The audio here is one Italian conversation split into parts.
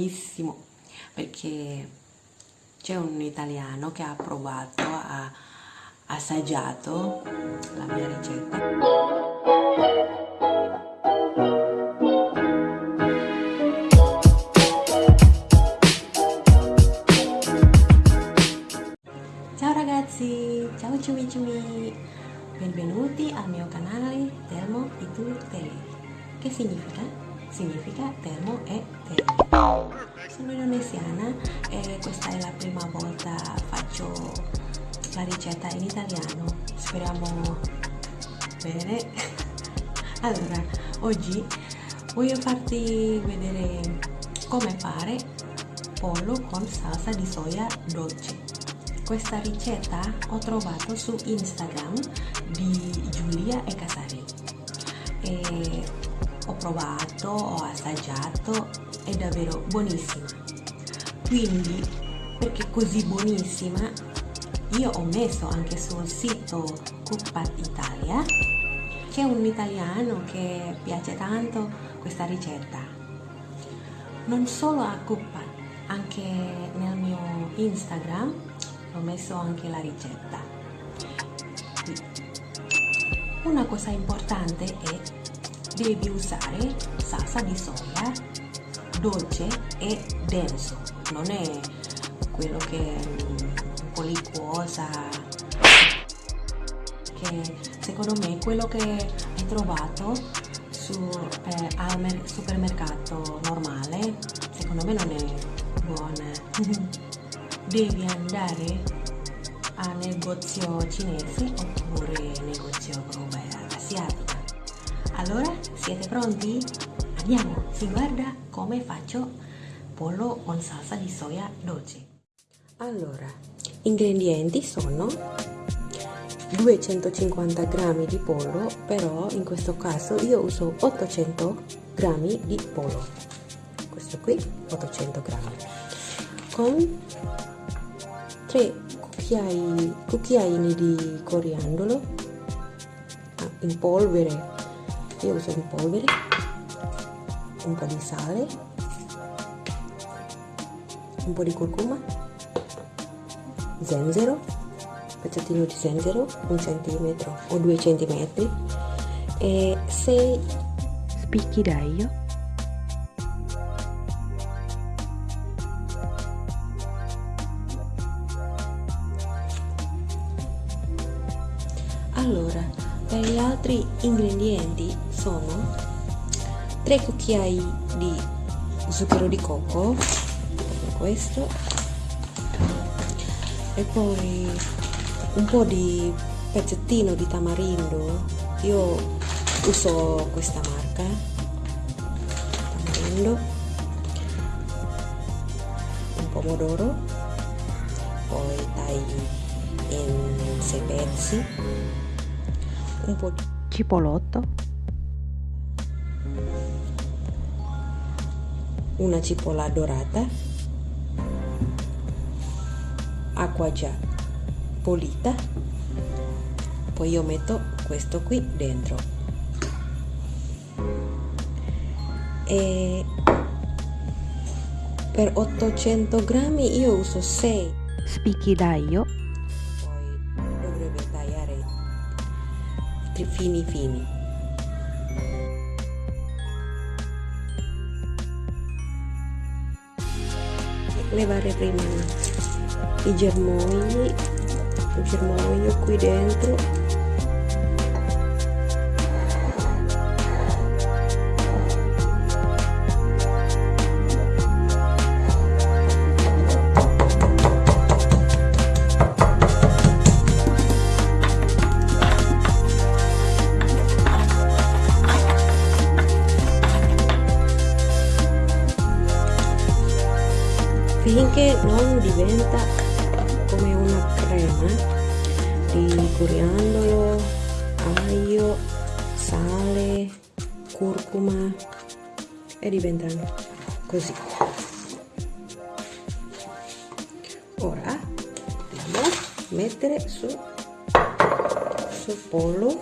buonissimo perché c'è un italiano che ha provato, ha assaggiato la mia ricetta. Ciao ragazzi, ciao ciumi ciumi, benvenuti al mio canale Termo Itu Tele. Che significa? Significa termo e tele. Sono indonesiana e questa è la prima volta faccio la ricetta in italiano. Speriamo bene. Allora, oggi voglio farti vedere come fare pollo con salsa di soia dolce questa ricetta ho trovato su Instagram di Giulia e Casari e ho provato, ho assaggiato, è davvero buonissima. Quindi perché così buonissima io ho messo anche sul sito Cookpad Italia c'è un italiano che piace tanto questa ricetta. Non solo a Cookpad anche nel mio Instagram ho messo anche la ricetta. Una cosa importante è devi usare salsa di soia dolce e denso. Non è quello che è un po' liquosa che secondo me quello che hai trovato su, eh, al supermercato normale. Secondo me non è buona devi andare a negozio cinese oppure negozio roba asiatica allora siete pronti? andiamo si guarda come faccio pollo con salsa di soia dolce. Allora ingredienti sono 250 g di pollo però in questo caso io uso 800 g di pollo. Questo qui 800 g con 3 cucchiai, cucchiaini di coriandolo ah, in polvere io uso in polvere un po' di sale un po' di curcuma zenzero pezzettino di zenzero un centimetro o due centimetri. E 6 spicchi d'aglio. Allora per gli altri ingredienti sono 3 cucchiai di zucchero di cocco questo e poi un po' di pezzettino di tamarindo. Io uso questa marca tamarindo un pomodoro poi tagli in 6 pezzi un po' di cipolotto una cipolla dorata. Acqua già pulita. Poi io metto questo qui dentro. E per 800 grammi io uso 6 spicchi d'aglio. Fini fini levare prima i germogli il germoglio qui dentro finché non diventa come una crema di coriandolo, aglio, sale, curcuma e diventano così. Ora dobbiamo mettere su sul pollo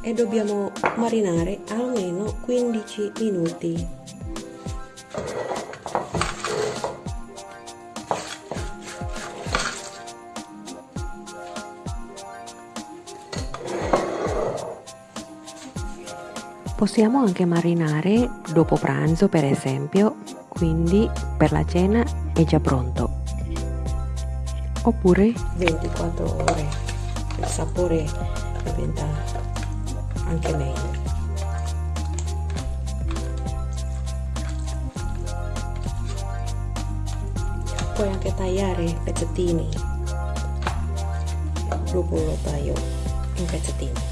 e dobbiamo marinare almeno 15 minuti Possiamo anche marinare dopo pranzo per esempio, quindi per la cena è già pronto. Oppure 24 ore, il sapore diventa anche meglio. Puoi anche tagliare pezzettini, dopo lo taglio in pezzettini.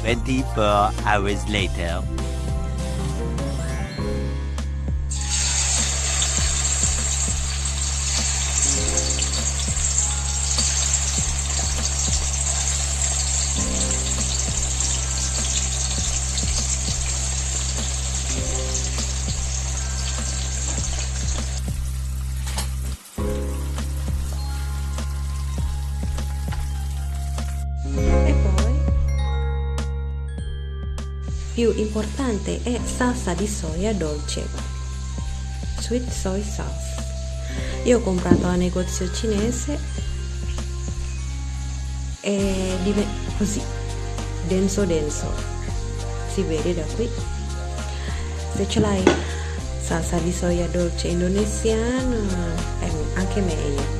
Twenty-four hours later. Più importante è salsa di soia dolce. Sweet soy sauce. Io ho comprato al negozio cinese e dive- così denso denso. Si vede da qui. Se ce l'hai salsa di soia dolce indonesiana è anche meglio.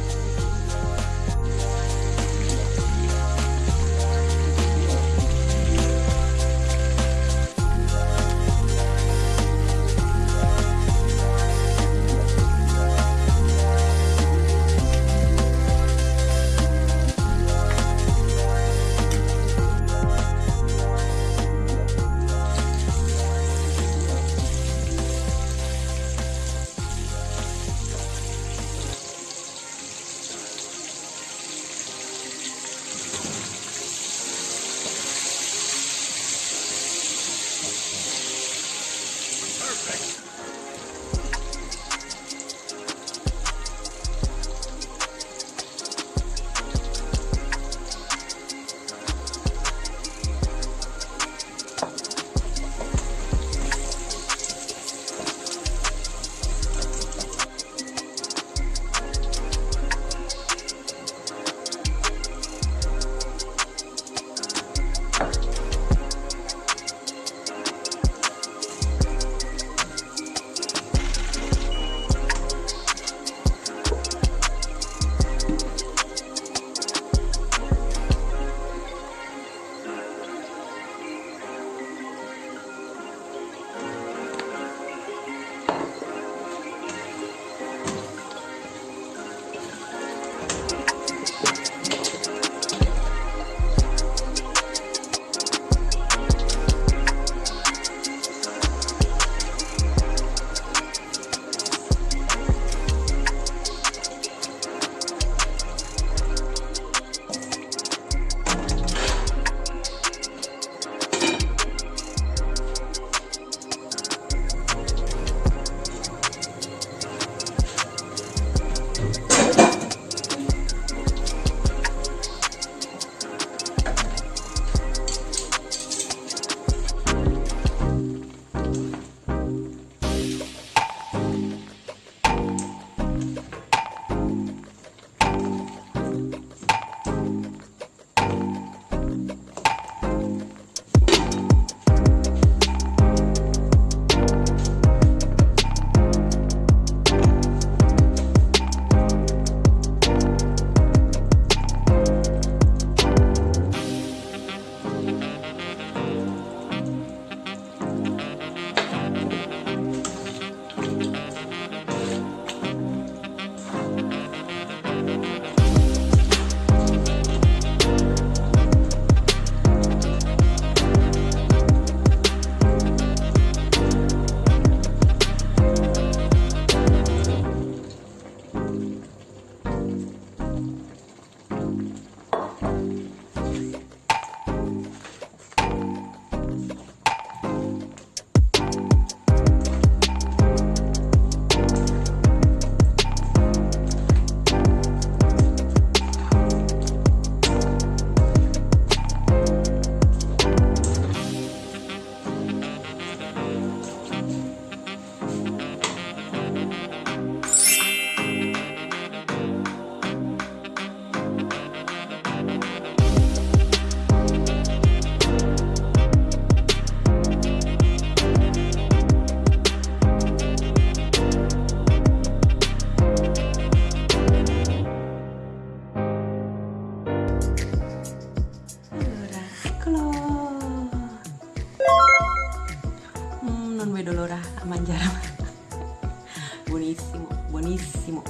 vedo l'ora a mangiare buonissimo buonissimo.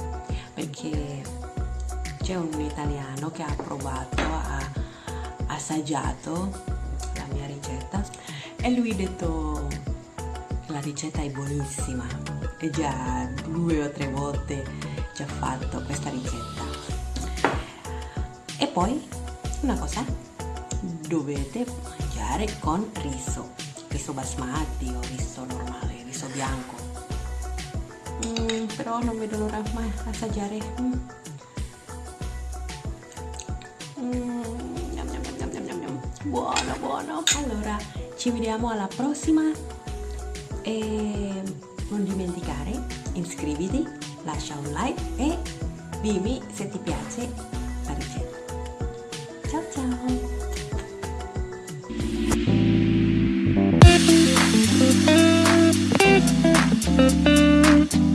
Perché c'è un italiano che ha provato ha assaggiato la mia ricetta e lui ha detto la ricetta è buonissima e già due o tre volte ci ha fatto questa ricetta. E poi una cosa dovete mangiare con riso riso basmati o riso normale riso bianco. Mm, però non vedo l'ora mai assaggiare. Mm. Mm, buono buono. Allora ci vediamo alla prossima. E non dimenticare iscriviti lascia un like e dimmi se ti piace la ricetta ciao ciao Música